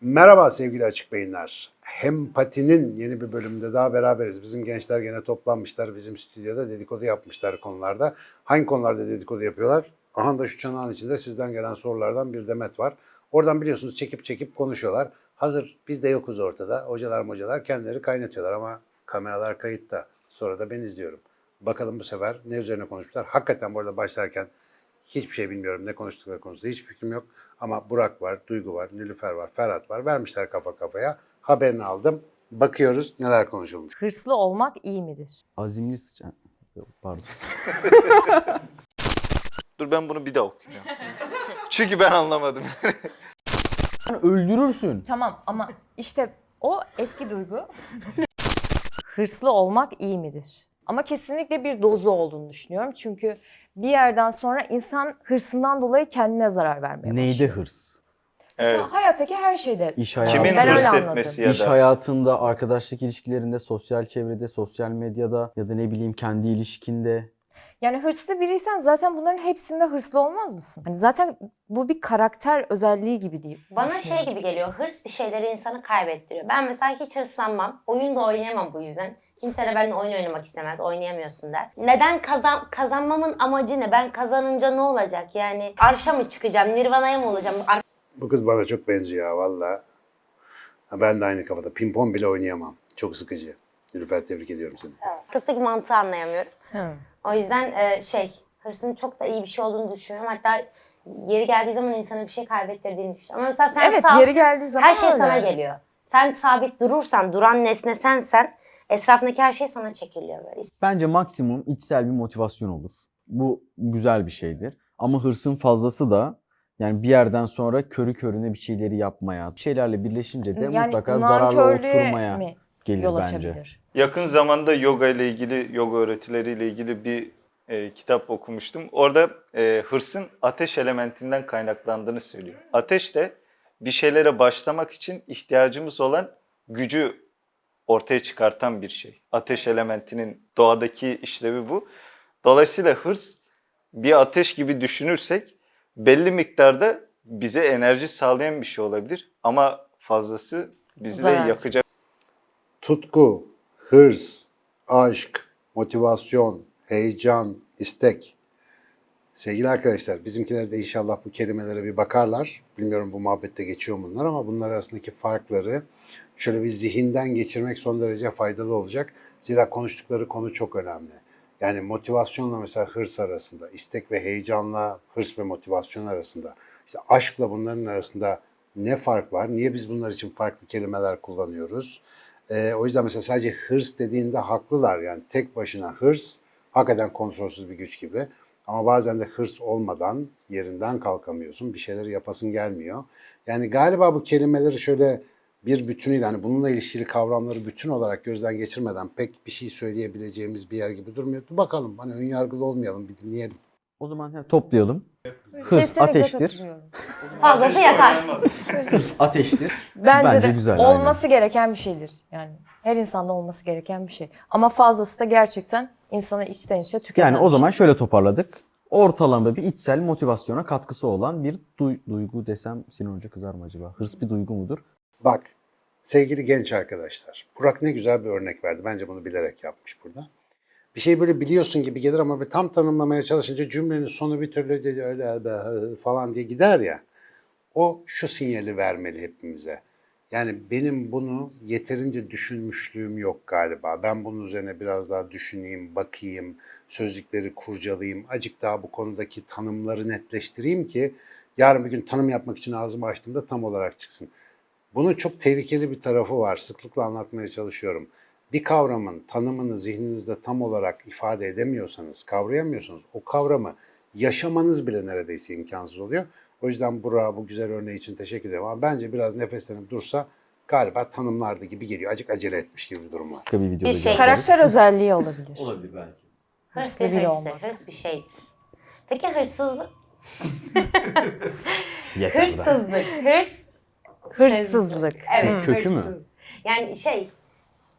Merhaba sevgili açık beyinler. Hempatinin yeni bir bölümünde daha beraberiz. Bizim gençler gene toplanmışlar. Bizim stüdyoda dedikodu yapmışlar konularda. Hangi konularda dedikodu yapıyorlar? Aha da şu çanağın içinde sizden gelen sorulardan bir demet var. Oradan biliyorsunuz çekip çekip konuşuyorlar. Hazır biz de yokuz ortada. Hocalar mocalar kendileri kaynatıyorlar ama kameralar kayıtta. Sonra da ben izliyorum. Bakalım bu sefer ne üzerine konuşmuşlar. Hakikaten bu arada başlarken Hiçbir şey bilmiyorum. Ne konuştukları konusunda hiçbir fikrim yok. Ama Burak var, Duygu var, Nilüfer var, Ferhat var. Vermişler kafa kafaya. Haberini aldım. Bakıyoruz neler konuşulmuş. Hırslı olmak iyi midir? Azimli sıçan. Yok, Pardon. Dur ben bunu bir daha okuyacağım. Çünkü ben anlamadım. Öldürürsün. Tamam ama işte o eski duygu. Hırslı olmak iyi midir? Ama kesinlikle bir dozu olduğunu düşünüyorum. Çünkü bir yerden sonra insan hırsından dolayı kendine zarar vermeye Neyde başlıyor. hırs? evet. Hayattaki her şeyde. İş hayatı. Kimin Ben hırs etmesi ya İş da hayatında, arkadaşlık ilişkilerinde, sosyal çevrede, sosyal medyada ya da ne bileyim kendi ilişkinde. Yani hırslı biriysen zaten bunların hepsinde hırslı olmaz mısın? Hani zaten bu bir karakter özelliği gibi değil. Bana şey gibi geliyor, hırs bir şeyleri insanı kaybettiriyor. Ben mesela hiç hırslanmam, oyun da oynayamam bu yüzden. Kimse de benimle oyun oynamak istemez, oynayamıyorsun der. Neden kazan kazanmamın amacı ne? Ben kazanınca ne olacak? Yani arşa mı çıkacağım, nirvanaya mı olacağım? Ar- Bu kız bana çok benziyor valla. Ben de aynı kafada. Pimpon bile oynayamam. Çok sıkıcı. Nilüfer tebrik ediyorum seni. Arkasındaki mantığı anlayamıyorum. Hı. O yüzden e, şey, hırsın çok da iyi bir şey olduğunu düşünüyorum. Hatta yeri geldiği zaman insana bir şey kaybettirdiğini düşünüyorum. Ama mesela sen Evet sağ- yeri geldiği zaman her şey öyle. sana geliyor. Sen sabit durursan, duran nesne sensen, etrafındaki her şey sana çekiliyor böyle. Bence maksimum içsel bir motivasyon olur. Bu güzel bir şeydir. Ama hırsın fazlası da yani bir yerden sonra körü körüne bir şeyleri yapmaya, bir şeylerle birleşince de Yani mutlaka zararlı oturmaya mi gelir yol bence. açabilir? yakın zamanda yoga ile ilgili, yoga öğretileriyle ilgili bir e, kitap okumuştum. Orada e, hırsın ateş elementinden kaynaklandığını söylüyor. Ateş de bir şeylere başlamak için ihtiyacımız olan gücü ortaya çıkartan bir şey. Ateş elementinin doğadaki işlevi bu. Dolayısıyla hırs bir ateş gibi düşünürsek belli miktarda bize enerji sağlayan bir şey olabilir ama fazlası bizi de Zarar. yakacak. Tutku, hırs, aşk, motivasyon, heyecan, istek. Sevgili arkadaşlar, bizimkiler de inşallah bu kelimelere bir bakarlar. Bilmiyorum bu muhabbette geçiyor bunlar ama bunlar arasındaki farkları şöyle bir zihinden geçirmek son derece faydalı olacak. Zira konuştukları konu çok önemli. Yani motivasyonla mesela hırs arasında, istek ve heyecanla hırs ve motivasyon arasında, işte aşkla bunların arasında ne fark var? Niye biz bunlar için farklı kelimeler kullanıyoruz? Ee, o yüzden mesela sadece hırs dediğinde haklılar. Yani tek başına hırs hakikaten kontrolsüz bir güç gibi. Ama bazen de hırs olmadan yerinden kalkamıyorsun. Bir şeyleri yapasın gelmiyor. Yani galiba bu kelimeleri şöyle bir bütünüyle hani bununla ilişkili kavramları bütün olarak gözden geçirmeden pek bir şey söyleyebileceğimiz bir yer gibi durmuyor. Dur bakalım hani önyargılı olmayalım bir dinleyelim. O zaman hemen toplayalım. Hırs Kesinlikle ateştir. Fazlası yakar. Hırs ateştir. Bence, Bence de güzel, olması gereken bir şeydir. Yani her insanda olması gereken bir şey. Ama fazlası da gerçekten insana içten içe tüketen Yani o zaman şöyle toparladık. Ortalama bir içsel motivasyona katkısı olan bir duy- duygu desem Sinan Hoca kızar mı acaba? Hırs bir duygu mudur? Bak sevgili genç arkadaşlar. Burak ne güzel bir örnek verdi. Bence bunu bilerek yapmış burada. Bir şey böyle biliyorsun gibi gelir ama bir tam tanımlamaya çalışınca cümlenin sonu bir türlü öyle falan diye gider ya. O şu sinyali vermeli hepimize. Yani benim bunu yeterince düşünmüşlüğüm yok galiba. Ben bunun üzerine biraz daha düşüneyim, bakayım, sözlükleri kurcalayayım. Acık daha bu konudaki tanımları netleştireyim ki yarın bir gün tanım yapmak için ağzımı açtığımda tam olarak çıksın. Bunun çok tehlikeli bir tarafı var. Sıklıkla anlatmaya çalışıyorum. Bir kavramın tanımını zihninizde tam olarak ifade edemiyorsanız, kavrayamıyorsanız o kavramı yaşamanız bile neredeyse imkansız oluyor. O yüzden Burak'a bu güzel örneği için teşekkür ederim. Ama bence biraz nefeslenip dursa galiba tanımlardı gibi geliyor. Acık acele etmiş gibi bir durum var. Başka bir videoda Bir şey- cevap veririz. Karakter özelliği olabilir. Olabilir belki. Hırs Hırslı bir biri hırs, olmak. hırs bir şey. Peki hırsızlık? Yeter. Hırsızlık, hırs... Hırsızlık. Evet, Kötü mü? hırsız. Yani şey,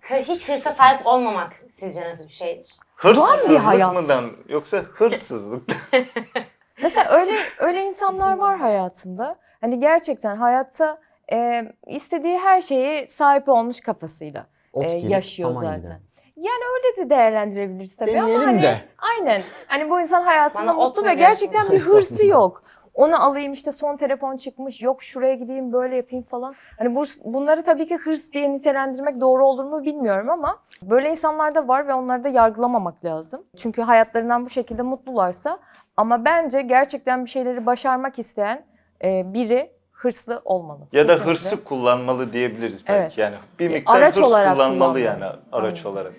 hır- hiç hırsa sahip olmamak sizce nasıl bir şeydir? Hırsızlık hayat. mıdan yoksa hırsızlık? Mesela öyle öyle insanlar var hayatımda. Hani gerçekten hayatta e, istediği her şeyi sahip olmuş kafasıyla e, gelip yaşıyor saman zaten. gider. Yani öyle de değerlendirebiliriz tabii ama Deneyelim hani de. aynen. Hani bu insan hayatında Bana mutlu ve gerçekten bir hırsı yok. Onu alayım işte son telefon çıkmış yok şuraya gideyim böyle yapayım falan. Hani bu, bunları tabii ki hırs diye nitelendirmek doğru olur mu bilmiyorum ama böyle insanlar da var ve onları da yargılamamak lazım. Çünkü hayatlarından bu şekilde mutlularsa ama bence gerçekten bir şeyleri başarmak isteyen e, biri hırslı olmalı. Ya da Kesinlikle. hırsı kullanmalı diyebiliriz belki. Evet. Yani bir miktar araç hırs olarak kullanmalı kullanmalı. yani araç Aynen. olarak.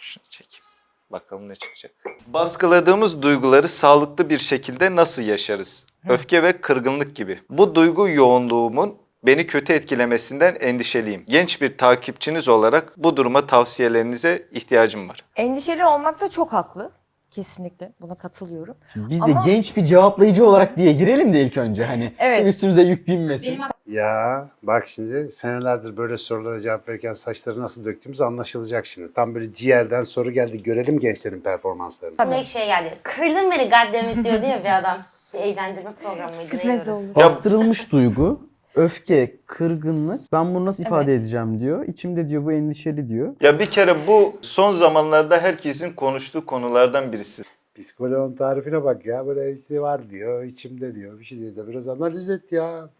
Şunu çekeyim. Bakalım ne çıkacak. Baskıladığımız duyguları sağlıklı bir şekilde nasıl yaşarız? Öfke ve kırgınlık gibi. Bu duygu yoğunluğumun beni kötü etkilemesinden endişeliyim. Genç bir takipçiniz olarak bu duruma tavsiyelerinize ihtiyacım var. Endişeli olmakta çok haklı. Kesinlikle buna katılıyorum. Biz de Ama- genç bir cevaplayıcı olarak diye girelim de ilk önce hani. Evet. Üstümüze yük binmesin. Ya bak şimdi senelerdir böyle sorulara cevap verirken saçları nasıl döktüğümüz anlaşılacak şimdi. Tam böyle ciğerden soru geldi. Görelim gençlerin performanslarını. Tabii. Direkt şey geldi. Kırdın beni goddammit diyordu ya bir adam. Bir eğlendirme programıydı. Kısmet oldu. Bastırılmış duygu, öfke, kırgınlık. Ben bunu nasıl ifade Evet. edeceğim diyor. İçimde diyor bu endişeli diyor. Ya bir kere bu son zamanlarda herkesin konuştuğu konulardan birisi. Psikoloğun tarifine bak ya. Böyle işte var diyor, içimde diyor. Bir şey diyor da biraz analiz et ya.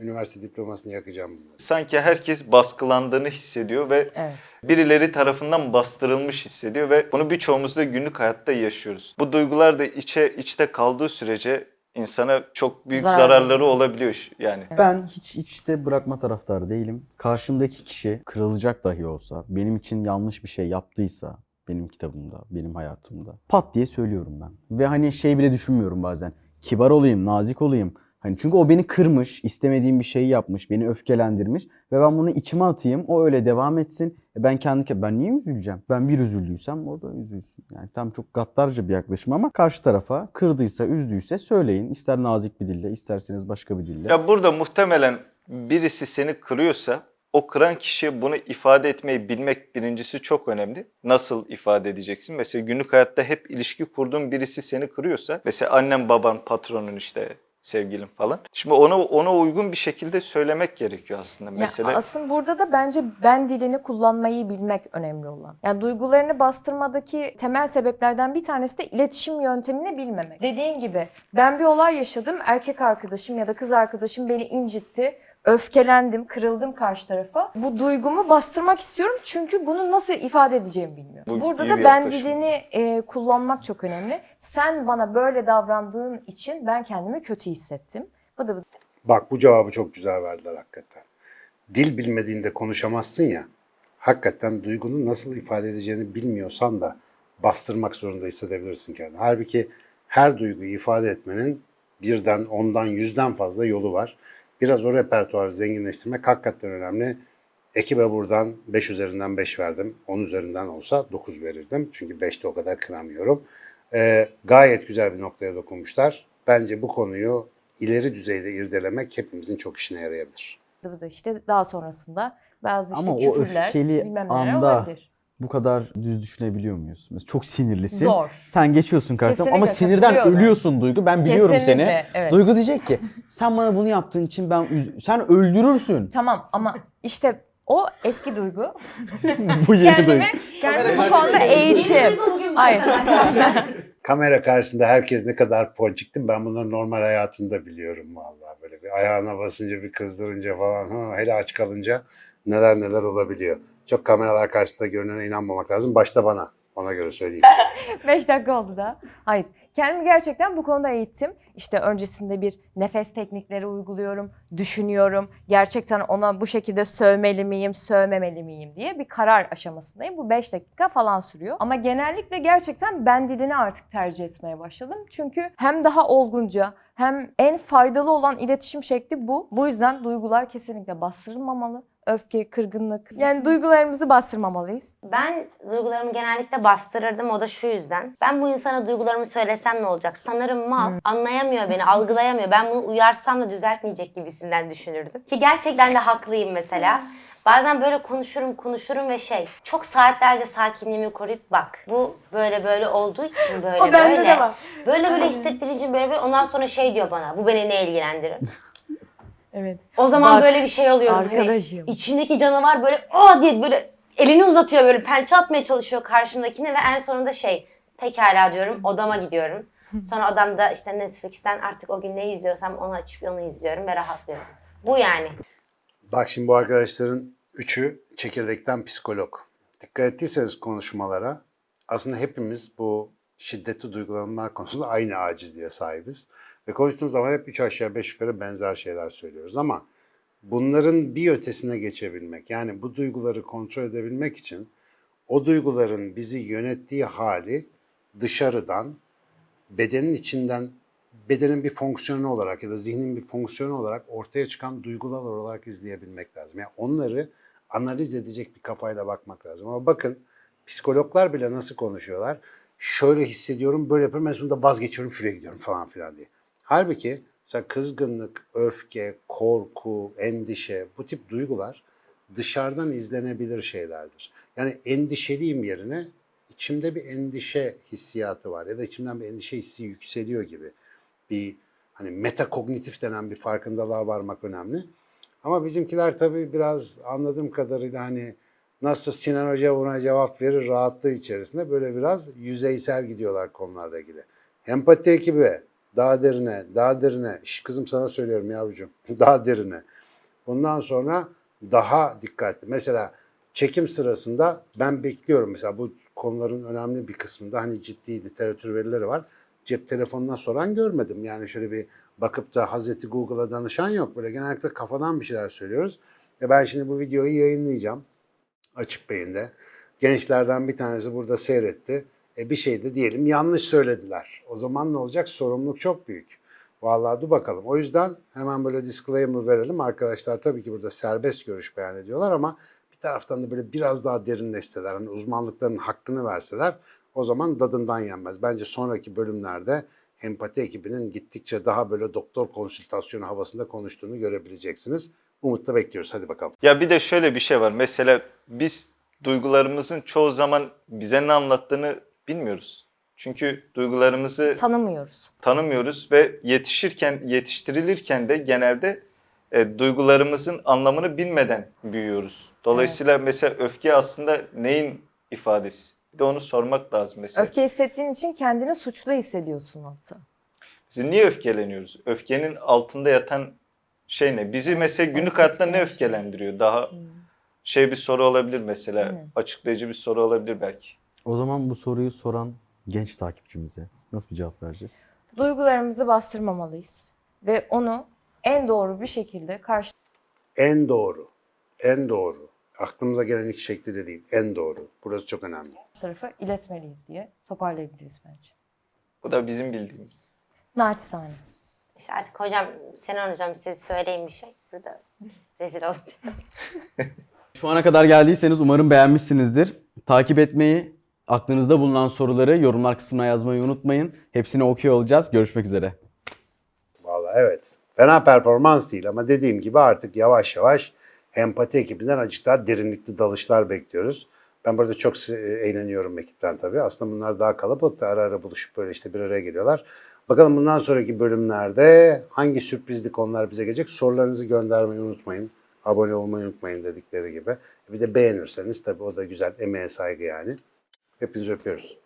Üniversite diplomasını yakacağım bunları. Sanki herkes baskılandığını hissediyor ve Evet. birileri tarafından bastırılmış hissediyor ve bunu birçoğumuz da günlük hayatta yaşıyoruz. Bu duygular da içe içte kaldığı sürece insana çok büyük Zarar zararları olabiliyor yani. Ben hiç içte bırakma taraftarı değilim. Karşımdaki kişi kırılacak dahi olsa, benim için yanlış bir şey yaptıysa, benim kitabımda, benim hayatımda pat diye söylüyorum ben. Ve hani şey bile düşünmüyorum bazen. Kibar olayım, nazik olayım. Hani çünkü o beni kırmış, istemediğim bir şeyi yapmış, beni öfkelendirmiş ve ben bunu içime atayım, o öyle devam etsin. E ben kendi ben niye üzüleceğim? Ben bir üzüldüysem o da üzülsün. Yani tam çok gaddarca bir yaklaşım ama karşı tarafa kırdıysa, üzdüyse söyleyin. İster nazik bir dille, isterseniz başka bir dille. Ya burada muhtemelen birisi seni kırıyorsa o kıran kişi bunu ifade etmeyi bilmek birincisi çok önemli. Nasıl ifade edeceksin? Mesela günlük hayatta hep ilişki kurduğun birisi seni kırıyorsa mesela annen, baban, patronun işte sevgilin falan. Şimdi ona ona uygun bir şekilde söylemek gerekiyor aslında. Ya Mesela aslında burada da bence ben dilini kullanmayı bilmek önemli olan. Yani duygularını bastırmadaki temel sebeplerden bir tanesi de iletişim yöntemini bilmemek. Dediğin gibi ben bir olay yaşadım. Erkek arkadaşım ya da kız arkadaşım beni incitti. Öfkelendim, kırıldım karşı tarafa. Bu duygumu bastırmak istiyorum çünkü bunu nasıl ifade edeceğimi bilmiyorum. Bu Burada da bir ben yaklaşım. dilini e, kullanmak çok önemli. Sen bana böyle davrandığın için ben kendimi kötü hissettim. Bu da Bak bu cevabı çok güzel verdiler hakikaten. Dil bilmediğinde konuşamazsın ya. Hakikaten duygunu nasıl ifade edeceğini bilmiyorsan da bastırmak zorunda hissedebilirsin kendini. Halbuki her duyguyu ifade etmenin birden, ondan, yüzden fazla yolu var. Biraz o repertuarı zenginleştirmek hakikaten önemli. Ekibe buradan 5 üzerinden 5 verdim. 10 üzerinden olsa 9 verirdim. Çünkü 5'te o kadar kıramıyorum. Ee, gayet güzel bir noktaya dokunmuşlar. Bence bu konuyu ileri düzeyde irdelemek hepimizin çok işine yarayabilir. bu da işte daha sonrasında bazı işte Ama o küfürler, öfkeli anda olabilir. Bu kadar düz düşünebiliyor muyuz? Mesela çok sinirlisin. Zor. Sen geçiyorsun karşısına ama sinirden ölüyorsun Duygu. Ben biliyorum Kesinlikle, seni. evet. Duygu diyecek ki sen bana bunu yaptığın için ben sen öldürürsün. Tamam ama işte o eski duygu. bu yeni Duygu. Kendimi, kendimi bu konuda eğitim. Hayır. Kamera karşısında herkes ne kadar ponçiktim ben bunları normal hayatında biliyorum vallahi böyle bir ayağına basınca bir kızdırınca falan ha, hele aç kalınca neler neler olabiliyor. Çok kameralar karşısında görünene inanmamak lazım. Başta bana. Ona göre söyleyeyim. 5 dakika oldu da. Hayır. Kendimi gerçekten bu konuda eğittim. İşte öncesinde bir nefes teknikleri uyguluyorum, düşünüyorum. Gerçekten ona bu şekilde sövmeli miyim, sövmemeli miyim diye bir karar aşamasındayım. Bu 5 dakika falan sürüyor. Ama genellikle gerçekten ben dilini artık tercih etmeye başladım. Çünkü hem daha olgunca hem en faydalı olan iletişim şekli bu. Bu yüzden duygular kesinlikle bastırılmamalı. Öfke, kırgınlık. Yani duygularımızı bastırmamalıyız. Ben duygularımı genellikle bastırırdım o da şu yüzden. Ben bu insana duygularımı söylesem ne olacak? Sanırım mal. Anlayamıyor beni, algılayamıyor. Ben bunu uyarsam da düzeltmeyecek gibisinden düşünürdüm. Ki gerçekten de haklıyım mesela. Bazen böyle konuşurum konuşurum ve şey çok saatlerce sakinliğimi koruyup bak bu böyle böyle olduğu için böyle O böyle. de var. Böyle böyle hissettirince böyle böyle ondan sonra şey diyor bana bu beni ne ilgilendirir. Evet. O zaman Bak, böyle bir şey oluyorum. Hani Arkadaşım. içimdeki canavar böyle aa diye böyle elini uzatıyor böyle pençe atmaya çalışıyor karşımdakine ve en sonunda şey pekala diyorum odama gidiyorum. Sonra odamda işte Netflix'ten artık o gün ne izliyorsam onu açıp onu izliyorum ve rahatlıyorum. Bu yani. Bak şimdi bu arkadaşların üçü çekirdekten psikolog. Dikkat ettiyseniz konuşmalara aslında hepimiz bu şiddetli duygulanmalar konusunda aynı acizliğe sahibiz. Ve konuştuğumuz zaman hep üç aşağı beş yukarı benzer şeyler söylüyoruz ama bunların bir ötesine geçebilmek yani bu duyguları kontrol edebilmek için o duyguların bizi yönettiği hali dışarıdan bedenin içinden bedenin bir fonksiyonu olarak ya da zihnin bir fonksiyonu olarak ortaya çıkan duygular olarak izleyebilmek lazım. Yani onları analiz edecek bir kafayla bakmak lazım. Ama bakın psikologlar bile nasıl konuşuyorlar? Şöyle hissediyorum, böyle yapıyorum, en sonunda vazgeçiyorum, şuraya gidiyorum falan filan diye. Halbuki mesela kızgınlık, öfke, korku, endişe bu tip duygular dışarıdan izlenebilir şeylerdir. Yani endişeliyim yerine içimde bir endişe hissiyatı var ya da içimden bir endişe hissi yükseliyor gibi bir hani metakognitif denen bir farkındalığa varmak önemli. Ama bizimkiler tabii biraz anladığım kadarıyla hani nasıl Sinan Hoca buna cevap verir rahatlığı içerisinde böyle biraz yüzeysel gidiyorlar konularla ilgili. Empati ekibi daha derine, daha derine. Şş, kızım sana söylüyorum yavrucuğum. Daha derine. Ondan sonra daha dikkatli. Mesela çekim sırasında ben bekliyorum mesela bu konuların önemli bir kısmında hani ciddi literatür verileri var. Cep telefonundan soran görmedim. Yani şöyle bir bakıp da Hazreti Google'a danışan yok. Böyle genellikle kafadan bir şeyler söylüyoruz. E ben şimdi bu videoyu yayınlayacağım açık beyinde. Gençlerden bir tanesi burada seyretti. E bir şey de diyelim yanlış söylediler. O zaman ne olacak? Sorumluluk çok büyük. Vallahi dur bakalım. O yüzden hemen böyle disclaimer verelim. Arkadaşlar tabii ki burada serbest görüş beyan ediyorlar ama bir taraftan da böyle biraz daha derinleşseler, hani uzmanlıklarının hakkını verseler o zaman dadından yenmez. Bence sonraki bölümlerde empati ekibinin gittikçe daha böyle doktor konsültasyonu havasında konuştuğunu görebileceksiniz. Umutla bekliyoruz. Hadi bakalım. Ya bir de şöyle bir şey var. Mesela biz duygularımızın çoğu zaman bize ne anlattığını bilmiyoruz. Çünkü duygularımızı Tanımıyoruz. tanımıyoruz ve yetişirken, yetiştirilirken de genelde e, duygularımızın anlamını bilmeden büyüyoruz. Dolayısıyla mesela öfke aslında neyin ifadesi? Bir de onu sormak lazım mesela. Öfke hissettiğin için kendini suçlu hissediyorsun hatta. Biz niye öfkeleniyoruz? Öfkenin altında yatan şey ne? Bizi mesela günlük Evet, hayatta ne öfkelendiriyor? Daha şey bir soru olabilir mesela. Açıklayıcı bir soru olabilir belki. O zaman bu soruyu soran genç takipçimize nasıl bir cevap vereceğiz? Duygularımızı bastırmamalıyız. Ve onu en doğru bir şekilde karşı En doğru, en doğru. Aklımıza gelen ilk şekli de değil, en doğru. Burası çok önemli. tarafa iletmeliyiz diye toparlayabiliriz bence. Bu da bizim bildiğimiz. Naçizane. İşte artık hocam, Sinan hocam siz söyleyin bir şey. Burada rezil olacağız. Şu ana kadar geldiyseniz umarım beğenmişsinizdir. Takip etmeyi, aklınızda bulunan soruları yorumlar kısmına yazmayı unutmayın. Hepsini okuyor olacağız. Görüşmek üzere. Vallahi evet. Fena performans değil ama dediğim gibi artık yavaş yavaş empati ekibinden azıcık daha derinlikli dalışlar bekliyoruz. Ben burada çok eğleniyorum ekipten tabii. Aslında bunlar daha kalabalık ara ara buluşup böyle işte bir araya geliyorlar. Bakalım bundan sonraki bölümlerde hangi sürprizli konular bize gelecek? Sorularınızı göndermeyi unutmayın. Abone olmayı unutmayın dedikleri gibi. Bir de beğenirseniz tabii o da güzel. Emeğe saygı yani. hepinize öpüyoruz.